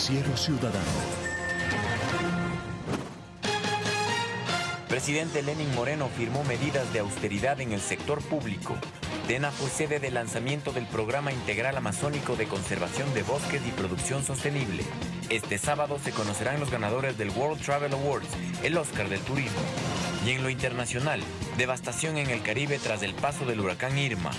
Noticiero Ciudadano. Presidente Lenin Moreno firmó medidas de austeridad en el sector público. Tena fue sede del lanzamiento del Programa Integral Amazónico de Conservación de Bosques y Producción Sostenible. Este sábado se conocerán los ganadores del World Travel Awards, el Oscar del Turismo. Y en lo internacional, devastación en el Caribe tras el paso del huracán Irma.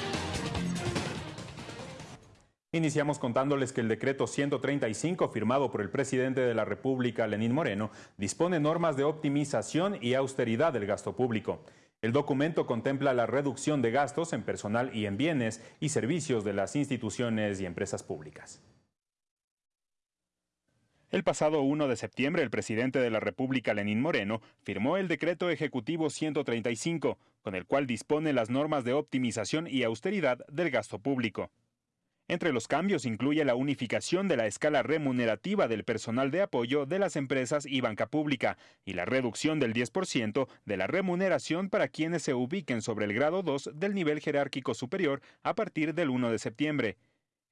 Iniciamos contándoles que el decreto 135 firmado por el presidente de la República, Lenín Moreno, dispone normas de optimización y austeridad del gasto público. El documento contempla la reducción de gastos en personal y en bienes y servicios de las instituciones y empresas públicas. El pasado 1 de septiembre, el presidente de la República, Lenín Moreno, firmó el decreto ejecutivo 135, con el cual dispone las normas de optimización y austeridad del gasto público. Entre los cambios incluye la unificación de la escala remunerativa del personal de apoyo de las empresas y banca pública y la reducción del 10% de la remuneración para quienes se ubiquen sobre el grado 2 del nivel jerárquico superior a partir del 1 de septiembre.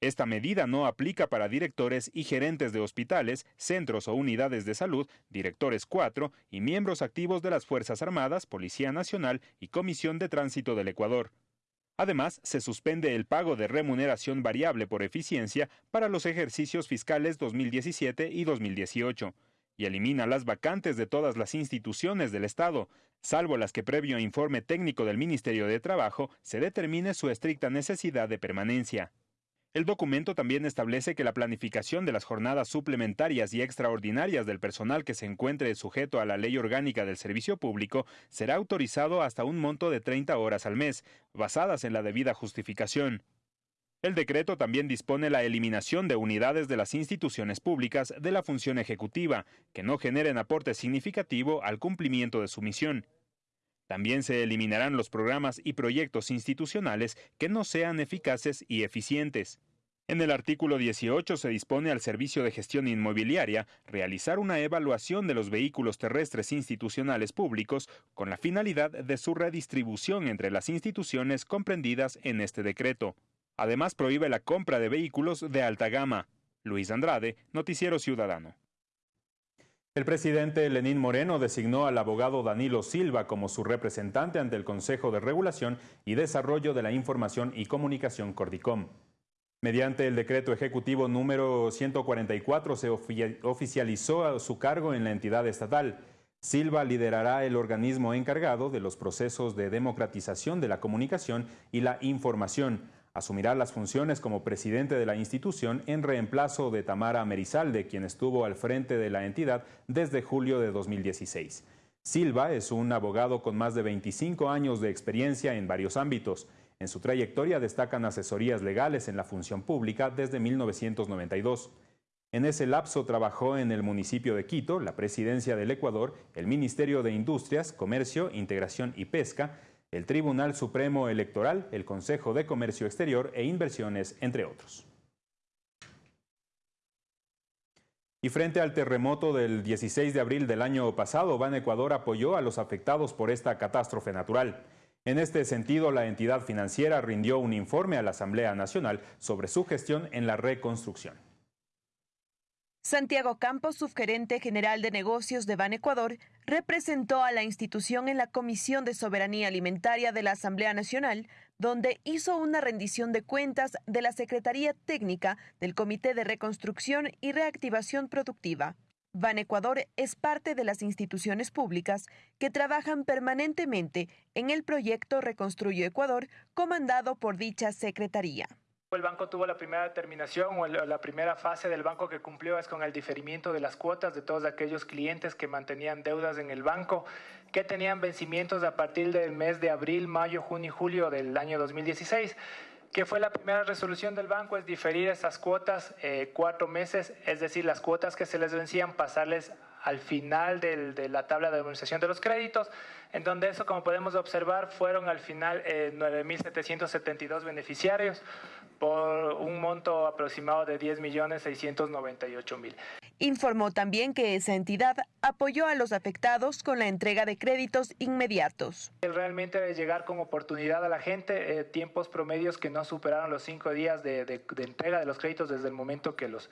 Esta medida no aplica para directores y gerentes de hospitales, centros o unidades de salud, directores 4 y miembros activos de las Fuerzas Armadas, Policía Nacional y Comisión de Tránsito del Ecuador. Además, se suspende el pago de remuneración variable por eficiencia para los ejercicios fiscales 2017 y 2018 y elimina las vacantes de todas las instituciones del Estado, salvo las que previo informe técnico del Ministerio de Trabajo se determine su estricta necesidad de permanencia. El documento también establece que la planificación de las jornadas suplementarias y extraordinarias del personal que se encuentre sujeto a la ley orgánica del servicio público será autorizado hasta un monto de 30 horas al mes, basadas en la debida justificación. El decreto también dispone la eliminación de unidades de las instituciones públicas de la función ejecutiva, que no generen aporte significativo al cumplimiento de su misión. También se eliminarán los programas y proyectos institucionales que no sean eficaces y eficientes. En el artículo 18 se dispone al Servicio de Gestión Inmobiliaria realizar una evaluación de los vehículos terrestres institucionales públicos con la finalidad de su redistribución entre las instituciones comprendidas en este decreto. Además prohíbe la compra de vehículos de alta gama. Luis Andrade, Noticiero Ciudadano. El presidente Lenín Moreno designó al abogado Danilo Silva como su representante ante el Consejo de Regulación y Desarrollo de la Información y Comunicación Cordicom. Mediante el decreto ejecutivo número 144 se oficializó su cargo en la entidad estatal. Silva liderará el organismo encargado de los procesos de democratización de la comunicación y la información Asumirá las funciones como presidente de la institución en reemplazo de Tamara Merizalde, quien estuvo al frente de la entidad desde julio de 2016. Silva es un abogado con más de 25 años de experiencia en varios ámbitos. En su trayectoria destacan asesorías legales en la función pública desde 1992. En ese lapso trabajó en el municipio de Quito, la presidencia del Ecuador, el Ministerio de Industrias, Comercio, Integración y Pesca, el Tribunal Supremo Electoral, el Consejo de Comercio Exterior e Inversiones, entre otros. Y frente al terremoto del 16 de abril del año pasado, Ban Ecuador apoyó a los afectados por esta catástrofe natural. En este sentido, la entidad financiera rindió un informe a la Asamblea Nacional sobre su gestión en la reconstrucción. Santiago Campos, subgerente general de negocios de Ban Ecuador, representó a la institución en la Comisión de Soberanía Alimentaria de la Asamblea Nacional, donde hizo una rendición de cuentas de la Secretaría Técnica del Comité de Reconstrucción y Reactivación Productiva. Ban Ecuador es parte de las instituciones públicas que trabajan permanentemente en el proyecto Reconstruyo Ecuador, comandado por dicha secretaría. El banco tuvo la primera determinación o la primera fase del banco que cumplió es con el diferimiento de las cuotas de todos aquellos clientes que mantenían deudas en el banco, que tenían vencimientos a partir del mes de abril, mayo, junio y julio del año 2016 que fue la primera resolución del banco, es diferir esas cuotas eh, cuatro meses, es decir, las cuotas que se les vencían, pasarles al final de la tabla de administración de los créditos, en donde eso, como podemos observar, fueron al final eh, 9.772 beneficiarios, por un monto aproximado de 10.698.000. Informó también que esa entidad apoyó a los afectados con la entrega de créditos inmediatos. Realmente llegar con oportunidad a la gente, eh, tiempos promedios que no superaron los cinco días de, de entrega de los créditos desde el momento que los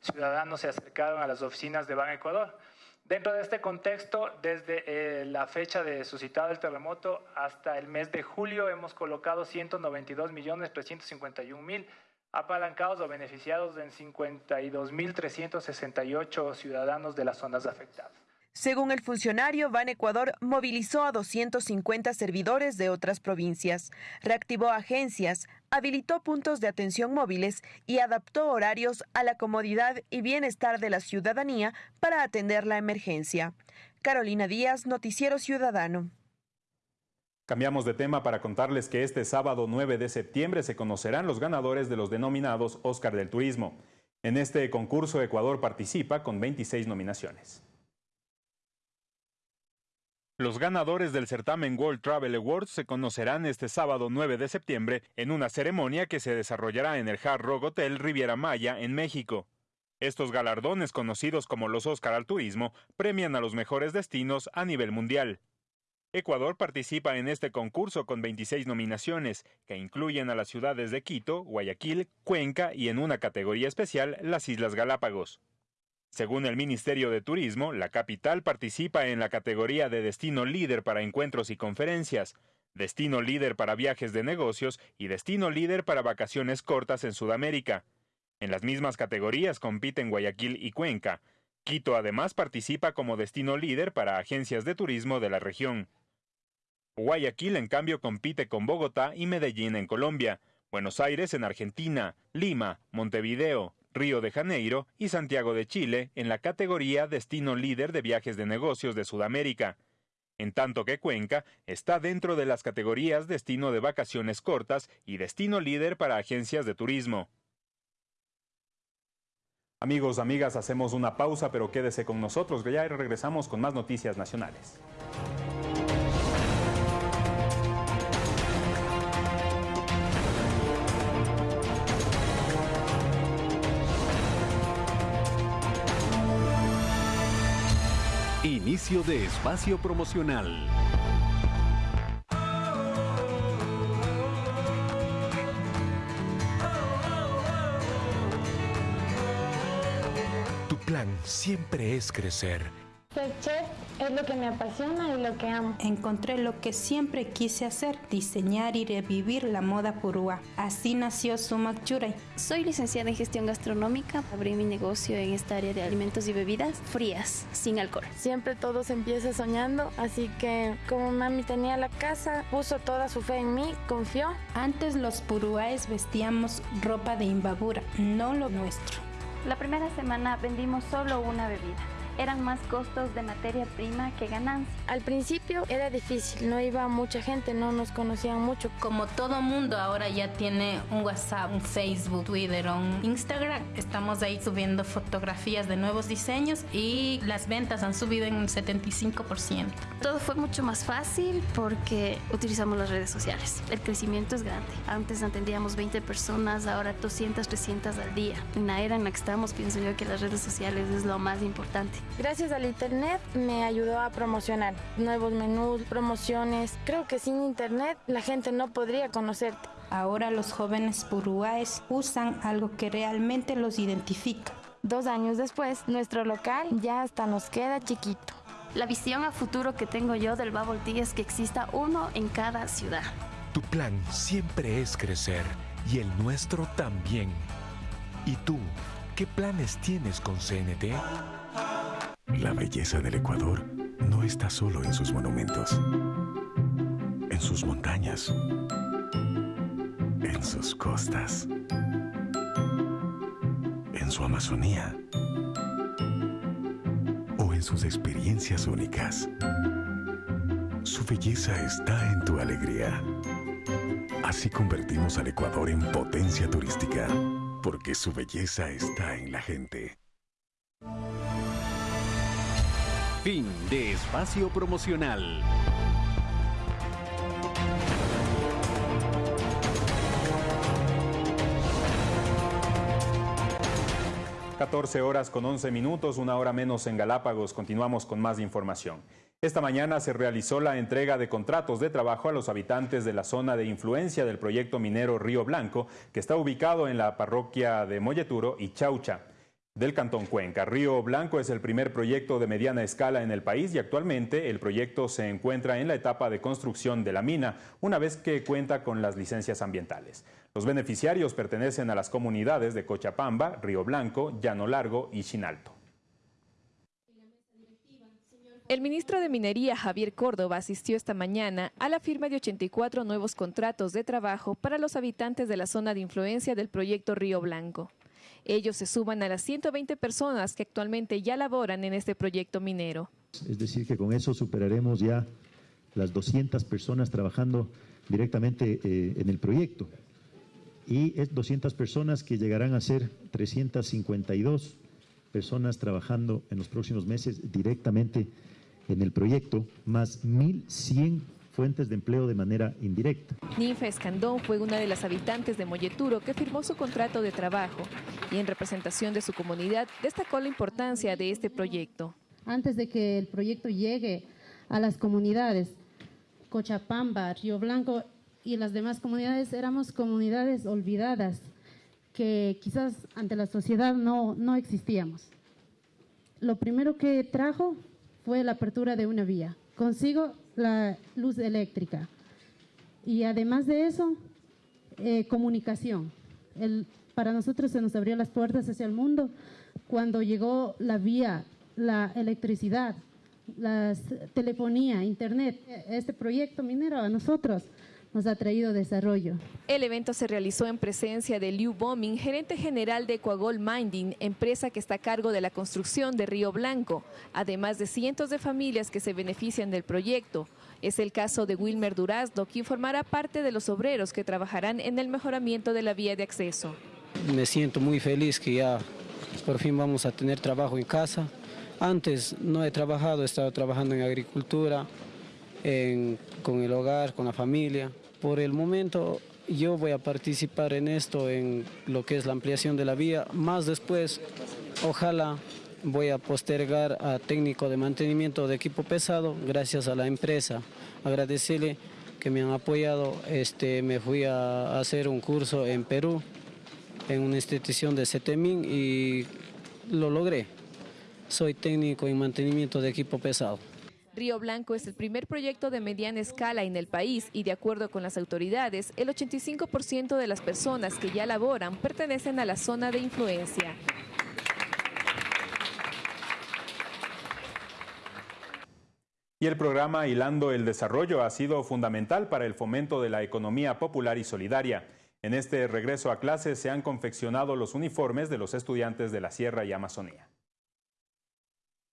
ciudadanos se acercaron a las oficinas de Ban Ecuador. Dentro de este contexto, desde eh, la fecha de suscitado el terremoto hasta el mes de julio, hemos colocado 192.351.000 apalancados o beneficiados en 52.368 ciudadanos de las zonas afectadas. Según el funcionario, Ban Ecuador movilizó a 250 servidores de otras provincias, reactivó agencias, habilitó puntos de atención móviles y adaptó horarios a la comodidad y bienestar de la ciudadanía para atender la emergencia. Carolina Díaz, Noticiero Ciudadano. Cambiamos de tema para contarles que este sábado 9 de septiembre se conocerán los ganadores de los denominados Oscar del Turismo. En este concurso Ecuador participa con 26 nominaciones. Los ganadores del certamen World Travel Awards se conocerán este sábado 9 de septiembre en una ceremonia que se desarrollará en el Hard Rock Hotel Riviera Maya en México. Estos galardones, conocidos como los Oscar al Turismo, premian a los mejores destinos a nivel mundial. Ecuador participa en este concurso con 26 nominaciones, que incluyen a las ciudades de Quito, Guayaquil, Cuenca y en una categoría especial las Islas Galápagos. Según el Ministerio de Turismo, la capital participa en la categoría de destino líder para encuentros y conferencias, destino líder para viajes de negocios y destino líder para vacaciones cortas en Sudamérica. En las mismas categorías compiten Guayaquil y Cuenca. Quito además participa como destino líder para agencias de turismo de la región. Guayaquil en cambio compite con Bogotá y Medellín en Colombia, Buenos Aires en Argentina, Lima, Montevideo, Río de Janeiro y Santiago de Chile en la categoría Destino Líder de Viajes de Negocios de Sudamérica, en tanto que Cuenca está dentro de las categorías Destino de Vacaciones Cortas y Destino Líder para Agencias de Turismo. Amigos, amigas, hacemos una pausa, pero quédese con nosotros, que ya regresamos con más noticias nacionales. Inicio de espacio promocional. Tu plan siempre es crecer ser chef es lo que me apasiona y lo que amo. Encontré lo que siempre quise hacer, diseñar y revivir la moda purúa. Así nació Sumac Churay. Soy licenciada en gestión gastronómica. Abrí mi negocio en esta área de alimentos y bebidas frías, sin alcohol. Siempre todo se empieza soñando, así que como mami tenía la casa, puso toda su fe en mí, confió. Antes los purúaes vestíamos ropa de imbabura, no lo nuestro. La primera semana vendimos solo una bebida eran más costos de materia prima que ganancia. Al principio era difícil, no iba mucha gente, no nos conocían mucho. Como todo mundo ahora ya tiene un WhatsApp, un Facebook, Twitter, un Instagram, estamos ahí subiendo fotografías de nuevos diseños y las ventas han subido en un 75%. Todo fue mucho más fácil porque utilizamos las redes sociales. El crecimiento es grande. Antes atendíamos 20 personas, ahora 200, 300 al día. En la era en la que estamos, pienso yo que las redes sociales es lo más importante. Gracias al Internet me ayudó a promocionar nuevos menús, promociones. Creo que sin Internet la gente no podría conocerte. Ahora los jóvenes purúaes usan algo que realmente los identifica. Dos años después, nuestro local ya hasta nos queda chiquito. La visión a futuro que tengo yo del Bubble Tea es que exista uno en cada ciudad. Tu plan siempre es crecer y el nuestro también. ¿Y tú, qué planes tienes con CNT? La belleza del Ecuador no está solo en sus monumentos, en sus montañas, en sus costas, en su Amazonía o en sus experiencias únicas. Su belleza está en tu alegría. Así convertimos al Ecuador en potencia turística, porque su belleza está en la gente. Fin de espacio promocional. ...14 horas con 11 minutos, una hora menos en Galápagos. Continuamos con más información. Esta mañana se realizó la entrega de contratos de trabajo a los habitantes de la zona de influencia del proyecto minero Río Blanco, que está ubicado en la parroquia de Molleturo y Chaucha. Del Cantón Cuenca. Río Blanco es el primer proyecto de mediana escala en el país y actualmente el proyecto se encuentra en la etapa de construcción de la mina, una vez que cuenta con las licencias ambientales. Los beneficiarios pertenecen a las comunidades de Cochapamba, Río Blanco, Llano Largo y Chinalto. El ministro de Minería, Javier Córdoba, asistió esta mañana a la firma de 84 nuevos contratos de trabajo para los habitantes de la zona de influencia del proyecto Río Blanco. Ellos se suman a las 120 personas que actualmente ya laboran en este proyecto minero. Es decir, que con eso superaremos ya las 200 personas trabajando directamente eh, en el proyecto. Y es 200 personas que llegarán a ser 352 personas trabajando en los próximos meses directamente en el proyecto, más 1.100 fuentes de empleo de manera indirecta. Ninfa Escandón fue una de las habitantes de Molleturo que firmó su contrato de trabajo y en representación de su comunidad destacó la importancia de este proyecto. Antes de que el proyecto llegue a las comunidades, Cochapamba, Río Blanco y las demás comunidades, éramos comunidades olvidadas que quizás ante la sociedad no, no existíamos. Lo primero que trajo fue la apertura de una vía. Consigo la luz eléctrica. Y además de eso, eh, comunicación. El, para nosotros se nos abrió las puertas hacia el mundo cuando llegó la vía, la electricidad, la telefonía, internet. Este proyecto minero a nosotros nos ha traído desarrollo. El evento se realizó en presencia de Liu Bombing, gerente general de Equagol Minding, empresa que está a cargo de la construcción de Río Blanco, además de cientos de familias que se benefician del proyecto. Es el caso de Wilmer Durazdo, quien formará parte de los obreros que trabajarán en el mejoramiento de la vía de acceso. Me siento muy feliz que ya por fin vamos a tener trabajo en casa. Antes no he trabajado, he estado trabajando en agricultura, con el hogar, con la familia. Por el momento yo voy a participar en esto, en lo que es la ampliación de la vía. Más después, ojalá voy a postergar a técnico de mantenimiento de equipo pesado gracias a la empresa. Agradecerle que me han apoyado. Este, me fui a hacer un curso en Perú, en una institución de CETEMIN y lo logré. Soy técnico en mantenimiento de equipo pesado. Río Blanco es el primer proyecto de mediana escala en el país y de acuerdo con las autoridades, el 85% de las personas que ya laboran pertenecen a la zona de influencia. Y el programa Hilando el Desarrollo ha sido fundamental para el fomento de la economía popular y solidaria. En este regreso a clases se han confeccionado los uniformes de los estudiantes de la Sierra y Amazonía.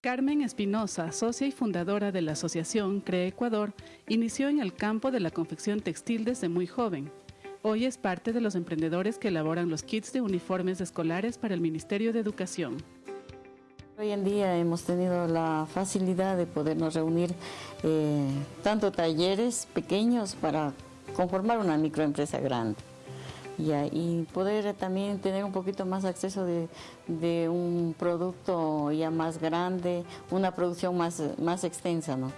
Carmen Espinosa, socia y fundadora de la asociación CRE Ecuador, inició en el campo de la confección textil desde muy joven. Hoy es parte de los emprendedores que elaboran los kits de uniformes escolares para el Ministerio de Educación. Hoy en día hemos tenido la facilidad de podernos reunir eh, tanto talleres pequeños para conformar una microempresa grande y poder también tener un poquito más acceso de, un producto ya más grande, una producción más, más extensa. ¿no?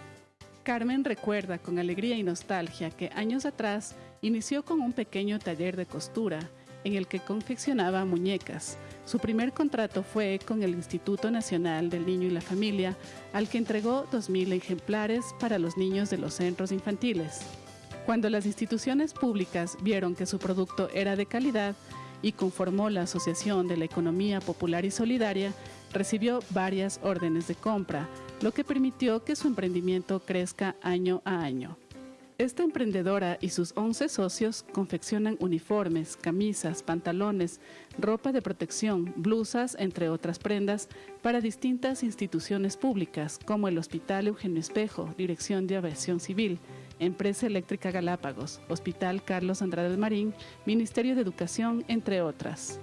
Carmen recuerda con alegría y nostalgia que años atrás inició con un pequeño taller de costura en el que confeccionaba muñecas. Su primer contrato fue con el Instituto Nacional del Niño y la Familia, al que entregó 2.000 ejemplares para los niños de los centros infantiles. Cuando las instituciones públicas vieron que su producto era de calidad y conformó la Asociación de la Economía Popular y Solidaria, recibió varias órdenes de compra, lo que permitió que su emprendimiento crezca año a año. Esta emprendedora y sus 11 socios confeccionan uniformes, camisas, pantalones, ropa de protección, blusas, entre otras prendas, para distintas instituciones públicas como el Hospital Eugenio Espejo, Dirección de Aviación Civil, Empresa Eléctrica Galápagos, Hospital Carlos Andrade Marín, Ministerio de Educación, entre otras.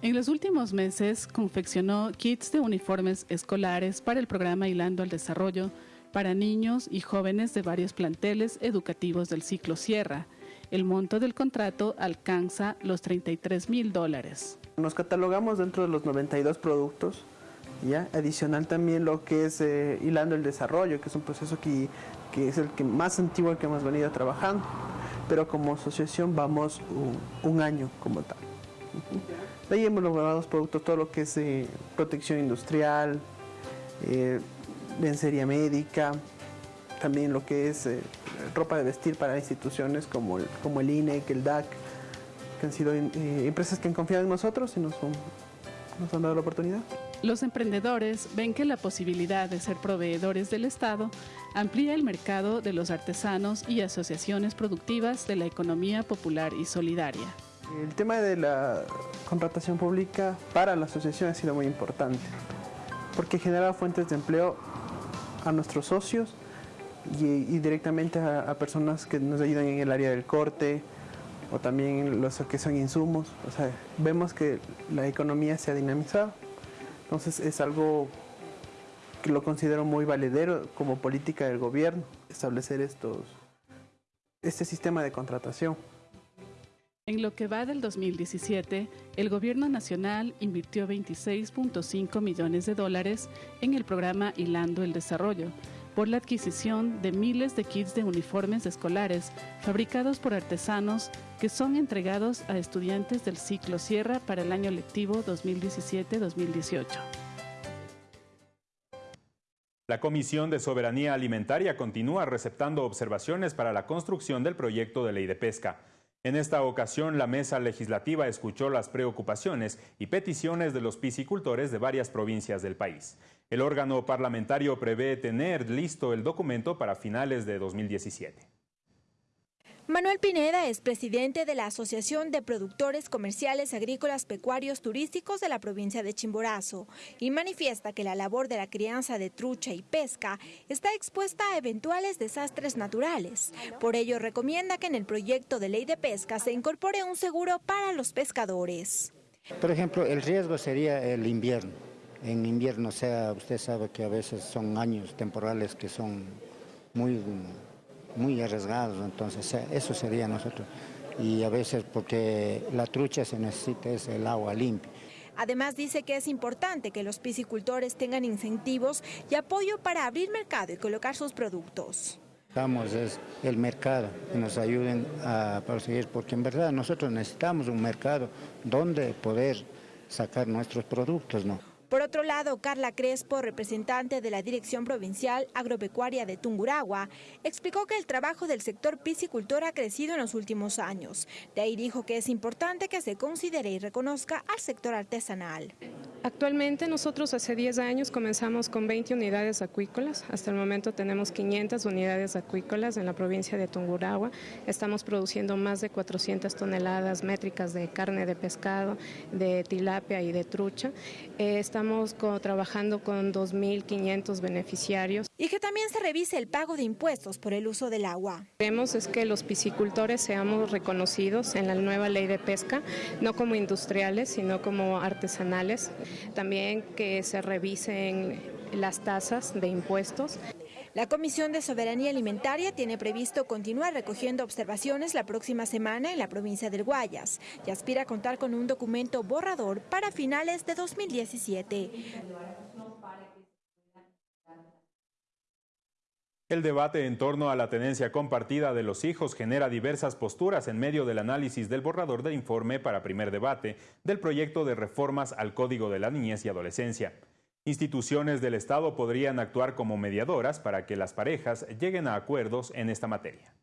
En los últimos meses confeccionó kits de uniformes escolares para el programa Hilando al Desarrollo para niños y jóvenes de varios planteles educativos del ciclo Sierra. El monto del contrato alcanza los 33 mil dólares. Nos catalogamos dentro de los 92 productos ¿ya? Adicional también lo que es eh, hilando el desarrollo, que es un proceso que, que, es el que más antiguo que hemos venido trabajando, pero como asociación vamos un, año como tal. De ahí hemos logrado productos, todo lo que es eh, protección industrial, eh, lencería médica, también lo que es eh, ropa de vestir para instituciones como el, como el INEC, el DAC, que han sido eh, empresas que han confiado en nosotros y nos han dado la oportunidad. Los emprendedores ven que la posibilidad de ser proveedores del Estado amplía el mercado de los artesanos y asociaciones productivas de la economía popular y solidaria. El tema de la contratación pública para la asociación ha sido muy importante, porque genera fuentes de empleo a nuestros socios y, directamente a, personas que nos ayudan en el área del corte o también los que son insumos. Vemos que la economía se ha dinamizado. Entonces es algo que lo considero muy valedero como política del gobierno, establecer estos, este sistema de contratación. En lo que va del 2017, el Gobierno Nacional invirtió 26.5 millones de dólares en el programa Hilando el Desarrollo por la adquisición de miles de kits de uniformes escolares fabricados por artesanos que son entregados a estudiantes del ciclo Sierra para el año lectivo 2017-2018. La Comisión de Soberanía Alimentaria continúa receptando observaciones para la construcción del proyecto de ley de pesca. En esta ocasión, la mesa legislativa escuchó las preocupaciones y peticiones de los piscicultores de varias provincias del país. El órgano parlamentario prevé tener listo el documento para finales de 2017. Manuel Pineda es presidente de la Asociación de Productores Comerciales Agrícolas Pecuarios Turísticos de la provincia de Chimborazo y manifiesta que la labor de la crianza de trucha y pesca está expuesta a eventuales desastres naturales. Por ello recomienda que en el proyecto de ley de pesca se incorpore un seguro para los pescadores. Por ejemplo, el riesgo sería el invierno. En invierno, sea, usted sabe que a veces son años temporales que son muy muy arriesgados, entonces eso sería nosotros. Y a veces porque la trucha se necesita es el agua limpia. Además dice que es importante que los piscicultores tengan incentivos y apoyo para abrir mercado y colocar sus productos. Necesitamos es el mercado, que nos ayuden a proseguir, porque en verdad nosotros necesitamos un mercado donde poder sacar nuestros productos, ¿no? Por otro lado, Carla Crespo, representante de la Dirección Provincial Agropecuaria de Tunguragua, explicó que el trabajo del sector piscicultor ha crecido en los últimos años. De ahí dijo que es importante que se considere y reconozca al sector artesanal. Actualmente nosotros hace 10 años comenzamos con 20 unidades acuícolas. Hasta el momento tenemos 500 unidades acuícolas en la provincia de Tunguragua. Estamos produciendo más de 400 toneladas métricas de carne de pescado, de tilapia y de trucha. Eh, con, trabajando con 2.500 beneficiarios. Y que también se revise el pago de impuestos por el uso del agua. Queremos es que los piscicultores seamos reconocidos en la nueva ley de pesca, no como industriales, sino como artesanales. También que se revisen las tasas de impuestos. La Comisión de Soberanía Alimentaria tiene previsto continuar recogiendo observaciones la próxima semana en la provincia del Guayas y aspira a contar con un documento borrador para finales de 2017. El debate en torno a la tenencia compartida de los hijos genera diversas posturas en medio del análisis del borrador de informe para primer debate del proyecto de reformas al Código de la Niñez y Adolescencia. Instituciones del Estado podrían actuar como mediadoras para que las parejas lleguen a acuerdos en esta materia.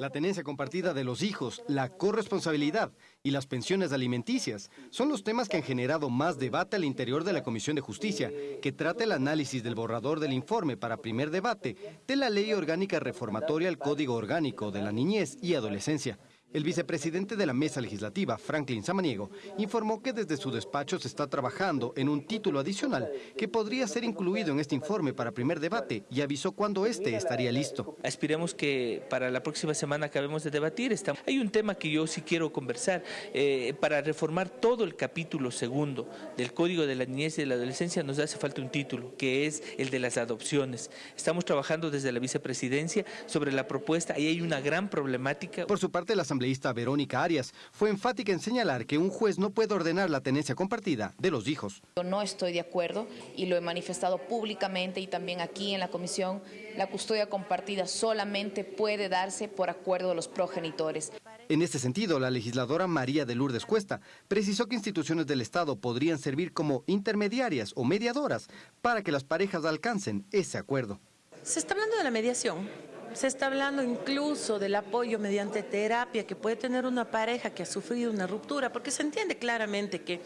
La tenencia compartida de los hijos, la corresponsabilidad y las pensiones alimenticias son los temas que han generado más debate al interior de la Comisión de Justicia, que trata el análisis del borrador del informe para primer debate de la Ley Orgánica Reformatoria al Código Orgánico de la Niñez y Adolescencia. El vicepresidente de la mesa legislativa, Franklin Samaniego, informó que desde su despacho se está trabajando en un título adicional que podría ser incluido en este informe para primer debate y avisó cuándo este estaría listo. Esperemos que para la próxima semana acabemos de debatir. Hay un tema que yo sí quiero conversar. Eh, para reformar todo el capítulo segundo del Código de la Niñez y de la Adolescencia nos hace falta un título, que es el de las adopciones. Estamos trabajando desde la vicepresidencia sobre la propuesta y hay una gran problemática. Por su parte, la asambleísta Verónica Arias fue enfática en señalar que un juez no puede ordenar la tenencia compartida de los hijos. Yo no estoy de acuerdo y lo he manifestado públicamente y también aquí en la comisión. La custodia compartida solamente puede darse por acuerdo de los progenitores. En este sentido, la legisladora María de Lourdes Cuesta precisó que instituciones del Estado podrían servir como intermediarias o mediadoras para que las parejas alcancen ese acuerdo. Se está hablando de la mediación, se está hablando incluso del apoyo mediante terapia que puede tener una pareja que ha sufrido una ruptura, porque se entiende claramente que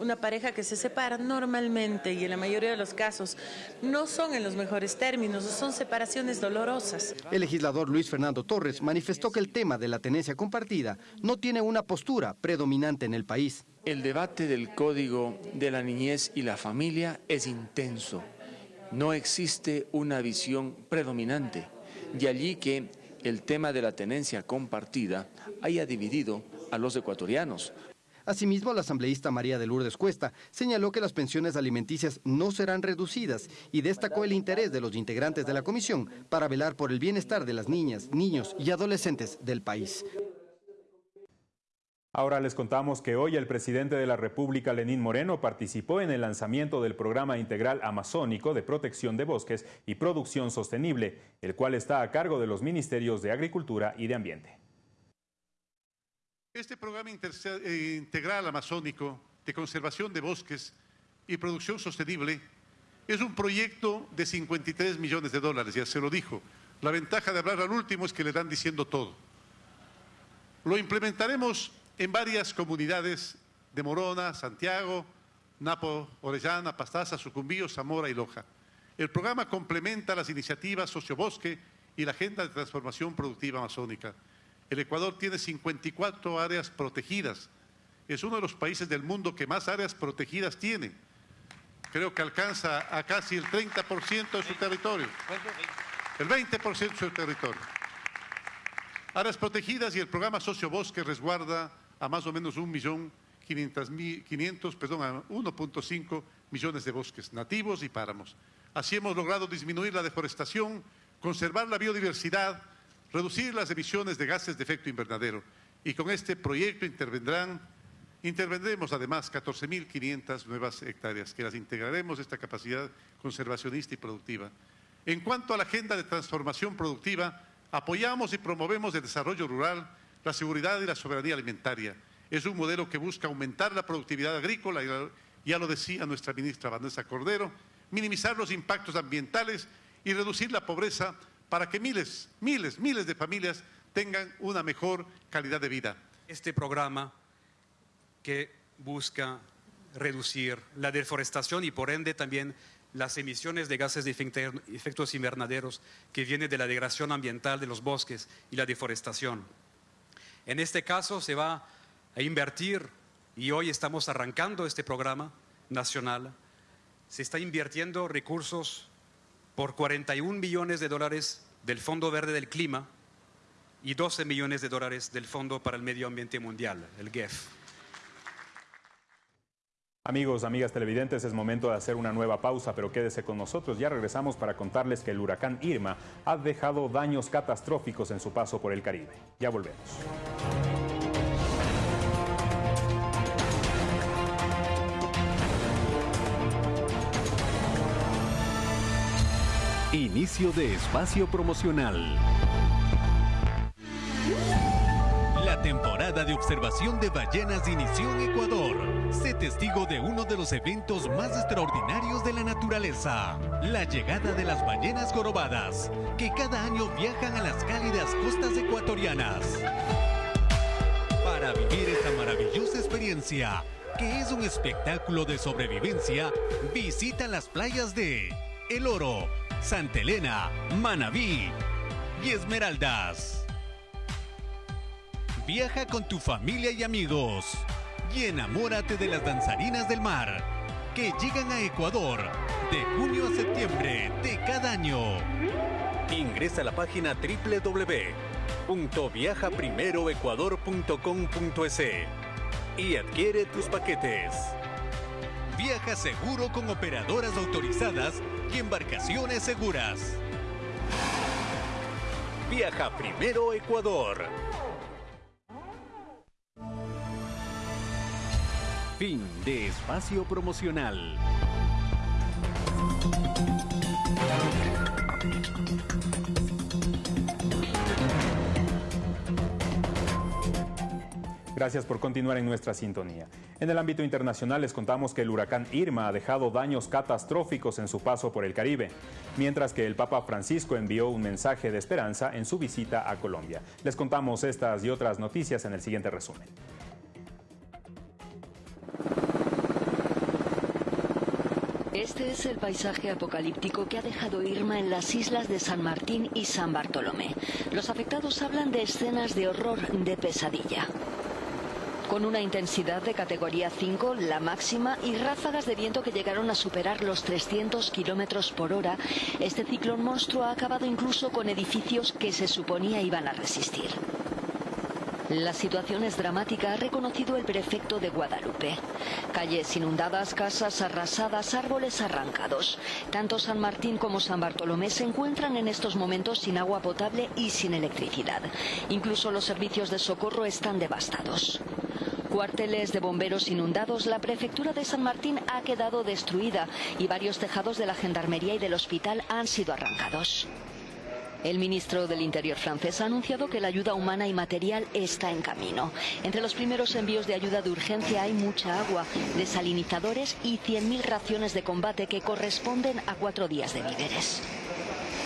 una pareja que se separa normalmente y en la mayoría de los casos no son en los mejores términos, son separaciones dolorosas. El legislador Luis Fernando Torres manifestó que el tema de la tenencia compartida no tiene una postura predominante en el país. El debate del Código de la Niñez y la Familia es intenso. No existe una visión predominante. De allí que el tema de la tenencia compartida haya dividido a los ecuatorianos. Asimismo, la asambleísta María de Lourdes Cuesta señaló que las pensiones alimenticias no serán reducidas y destacó el interés de los integrantes de la comisión para velar por el bienestar de las niñas, niños y adolescentes del país. Ahora les contamos que hoy el presidente de la República, Lenín Moreno, participó en el lanzamiento del Programa Integral Amazónico de Protección de Bosques y Producción Sostenible, el cual está a cargo de los Ministerios de Agricultura y de Ambiente. Este programa eh, integral amazónico de conservación de bosques y producción sostenible es un proyecto de 53 millones de dólares, ya se lo dijo. La ventaja de hablar al último es que le dan diciendo todo. Lo implementaremos en varias comunidades de Morona, Santiago, Napo, Orellana, Pastaza, Sucumbío, Zamora y Loja. El programa complementa las iniciativas Sociobosque y la Agenda de Transformación Productiva Amazónica. El Ecuador tiene 54 áreas protegidas. Es uno de los países del mundo que más áreas protegidas tiene. Creo que alcanza a casi el 30% de su territorio. El 20% de su territorio. Áreas protegidas y el programa Sociobosque resguarda a más o menos un millón 500, perdón, a 1.5 millones de bosques nativos y páramos. Así hemos logrado disminuir la deforestación, conservar la biodiversidad, reducir las emisiones de gases de efecto invernadero. Y con este proyecto intervendrán, intervendremos además 14.500 nuevas hectáreas, que las integraremos esta capacidad conservacionista y productiva. En cuanto a la agenda de transformación productiva, apoyamos y promovemos el desarrollo rural, la seguridad y la soberanía alimentaria. Es un modelo que busca aumentar la productividad agrícola, y ya lo decía nuestra ministra Vanessa Cordero, minimizar los impactos ambientales y reducir la pobreza para que miles, miles, miles de familias tengan una mejor calidad de vida. Este programa que busca reducir la deforestación y por ende también las emisiones de gases de efectos invernaderos que vienen de la degradación ambiental de los bosques y la deforestación. En este caso se va a invertir, y hoy estamos arrancando este programa nacional, se está invirtiendo recursos por 41 millones de dólares del Fondo Verde del Clima y 12 millones de dólares del Fondo para el Medio Ambiente Mundial, el GEF. Amigos, amigas televidentes, es momento de hacer una nueva pausa, pero quédese con nosotros. Ya regresamos para contarles que el huracán Irma ha dejado daños catastróficos en su paso por el Caribe. Ya volvemos. Inicio de espacio promocional. De observación de ballenas inició en Ecuador. Sé testigo de uno de los eventos más extraordinarios de la naturaleza, la llegada de las ballenas jorobadas, que cada año viajan a las cálidas costas ecuatorianas. Para vivir esta maravillosa experiencia, que es un espectáculo de sobrevivencia, visita las playas de El Oro, Santa Elena, Manabí y Esmeraldas. Viaja con tu familia y amigos y enamórate de las danzarinas del mar que llegan a Ecuador de junio a septiembre de cada año. Ingresa a la página www.viajaprimeroecuador.com.es y adquiere tus paquetes. Viaja seguro con operadoras autorizadas y embarcaciones seguras. Viaja primero Ecuador. Fin de espacio promocional. Gracias por continuar en nuestra sintonía. En el ámbito internacional les contamos que el huracán Irma ha dejado daños catastróficos en su paso por el Caribe, mientras que el Papa Francisco envió un mensaje de esperanza en su visita a Colombia. Les contamos estas y otras noticias en el siguiente resumen. Este es el paisaje apocalíptico que ha dejado Irma en las islas de San Martín y San Bartolomé. Los afectados hablan de escenas de horror, de pesadilla. Con una intensidad de categoría 5, la máxima, y ráfagas de viento que llegaron a superar los 300 kilómetros por hora, este ciclón monstruo ha acabado incluso con edificios que se suponía iban a resistir. La situación es dramática, ha reconocido el prefecto de Guadalupe. Calles inundadas, casas arrasadas, árboles arrancados. Tanto San Martín como San Bartolomé se encuentran en estos momentos sin agua potable y sin electricidad. Incluso los servicios de socorro están devastados. Cuarteles de bomberos inundados, la prefectura de San Martín ha quedado destruida y varios tejados de la gendarmería y del hospital han sido arrancados. El ministro del Interior francés ha anunciado que la ayuda humana y material está en camino. Entre los primeros envíos de ayuda de urgencia hay mucha agua, desalinizadores y 100.000 raciones de combate que corresponden a cuatro días de víveres.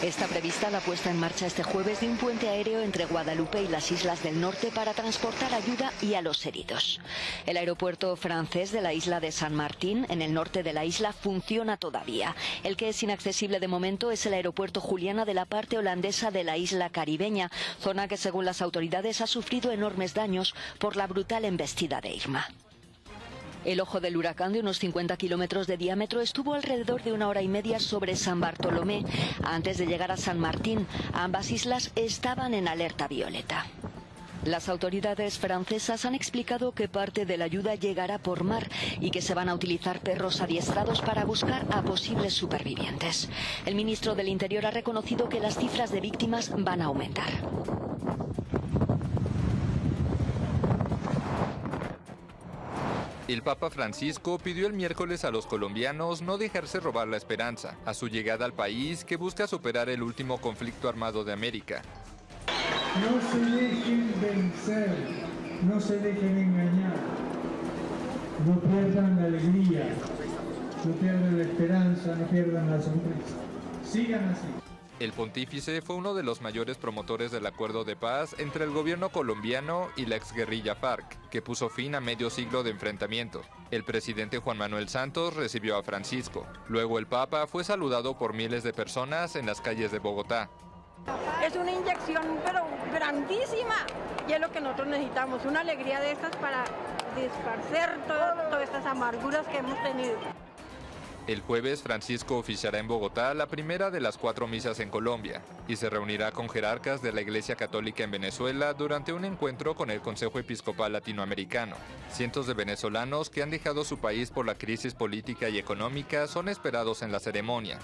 Está prevista la puesta en marcha este jueves de un puente aéreo entre Guadalupe y las islas del norte para transportar ayuda y a los heridos. El aeropuerto francés de la isla de San Martín, en el norte de la isla, funciona todavía. El que es inaccesible de momento es el aeropuerto Juliana de la parte holandesa de la isla caribeña, zona que según las autoridades ha sufrido enormes daños por la brutal embestida de Irma. El ojo del huracán de unos 50 kilómetros de diámetro estuvo alrededor de una hora y media sobre San Bartolomé. Antes de llegar a San Martín, ambas islas estaban en alerta violeta. Las autoridades francesas han explicado que parte de la ayuda llegará por mar y que se van a utilizar perros adiestrados para buscar a posibles supervivientes. El ministro del Interior ha reconocido que las cifras de víctimas van a aumentar. El Papa Francisco pidió el miércoles a los colombianos no dejarse robar la esperanza a su llegada al país que busca superar el último conflicto armado de América. No se dejen vencer, no se dejen engañar, no pierdan la alegría, no pierdan la esperanza, no pierdan la sonrisa. Sigan así. El pontífice fue uno de los mayores promotores del acuerdo de paz entre el gobierno colombiano y la exguerrilla FARC, que puso fin a medio siglo de enfrentamiento. El presidente Juan Manuel Santos recibió a Francisco. Luego el Papa fue saludado por miles de personas en las calles de Bogotá. Es una inyección pero grandísima y es lo que nosotros necesitamos, una alegría de estas para disparcer todas estas amarguras que hemos tenido. El jueves Francisco oficiará en Bogotá la primera de las cuatro misas en Colombia y se reunirá con jerarcas de la Iglesia Católica en Venezuela durante un encuentro con el Consejo Episcopal Latinoamericano. Cientos de venezolanos que han dejado su país por la crisis política y económica son esperados en la ceremonia.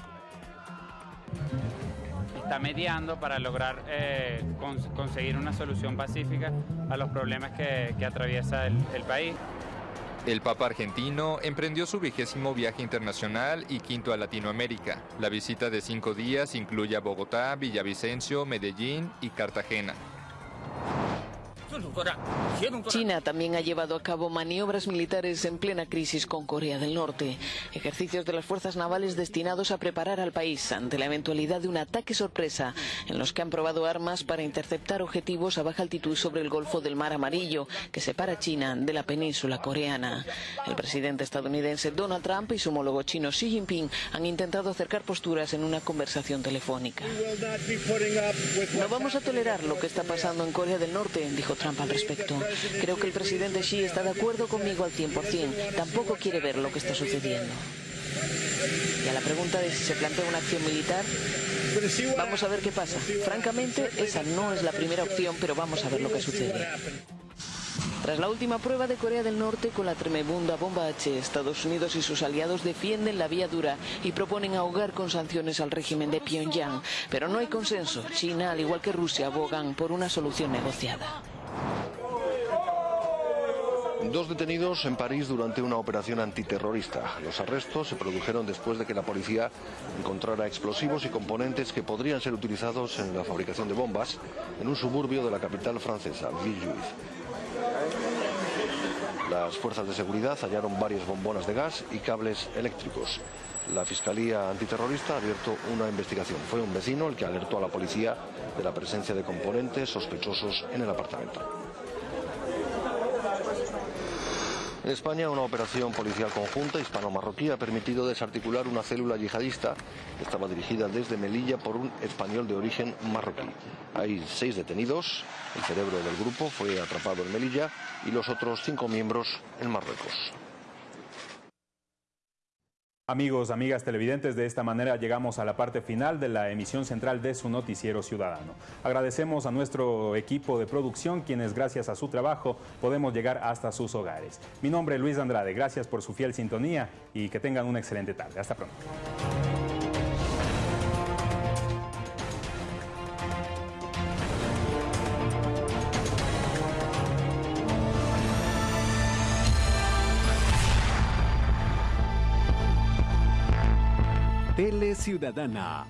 Está mediando para lograr eh, cons conseguir una solución pacífica a los problemas que, atraviesa el país. El Papa argentino emprendió su vigésimo viaje internacional y quinto a Latinoamérica. La visita de cinco días incluye a Bogotá, Villavicencio, Medellín y Cartagena. China también ha llevado a cabo maniobras militares en plena crisis con Corea del Norte, ejercicios de las fuerzas navales destinados a preparar al país ante la eventualidad de un ataque sorpresa, en los que han probado armas para interceptar objetivos a baja altitud sobre el Golfo del Mar Amarillo, que separa China de la península coreana. El presidente estadounidense Donald Trump y su homólogo chino Xi Jinping han intentado acercar posturas en una conversación telefónica. No vamos a tolerar lo que está pasando en Corea del Norte, dijo Trump al respecto. Creo que el presidente Xi está de acuerdo conmigo al 100%. Tampoco quiere ver lo que está sucediendo. Y a la pregunta de si se plantea una acción militar, vamos a ver qué pasa. Francamente, esa no es la primera opción, pero vamos a ver lo que sucede. Tras la última prueba de Corea del Norte con la tremebunda bomba H, Estados Unidos y sus aliados defienden la vía dura y proponen ahogar con sanciones al régimen de Pyongyang. Pero no hay consenso. China, al igual que Rusia, abogan por una solución negociada. Dos detenidos en París durante una operación antiterrorista. Los arrestos se produjeron después de que la policía encontrara explosivos y componentes que podrían ser utilizados en la fabricación de bombas en un suburbio de la capital francesa, Villejuif. Las fuerzas de seguridad hallaron varias bombonas de gas y cables eléctricos. La Fiscalía Antiterrorista ha abierto una investigación. Fue un vecino el que alertó a la policía de la presencia de componentes sospechosos en el apartamento. En España, una operación policial conjunta hispano-marroquí ha permitido desarticular una célula yihadista que estaba dirigida desde Melilla por un español de origen marroquí. Hay seis detenidos, el cerebro del grupo fue atrapado en Melilla y los otros cinco miembros en Marruecos. Amigos, amigas televidentes, de esta manera llegamos a la parte final de la emisión central de su noticiero ciudadano. Agradecemos a nuestro equipo de producción, quienes gracias a su trabajo podemos llegar hasta sus hogares. Mi nombre es Luis Andrade, gracias por su fiel sintonía y que tengan una excelente tarde. Hasta pronto. Ciudadana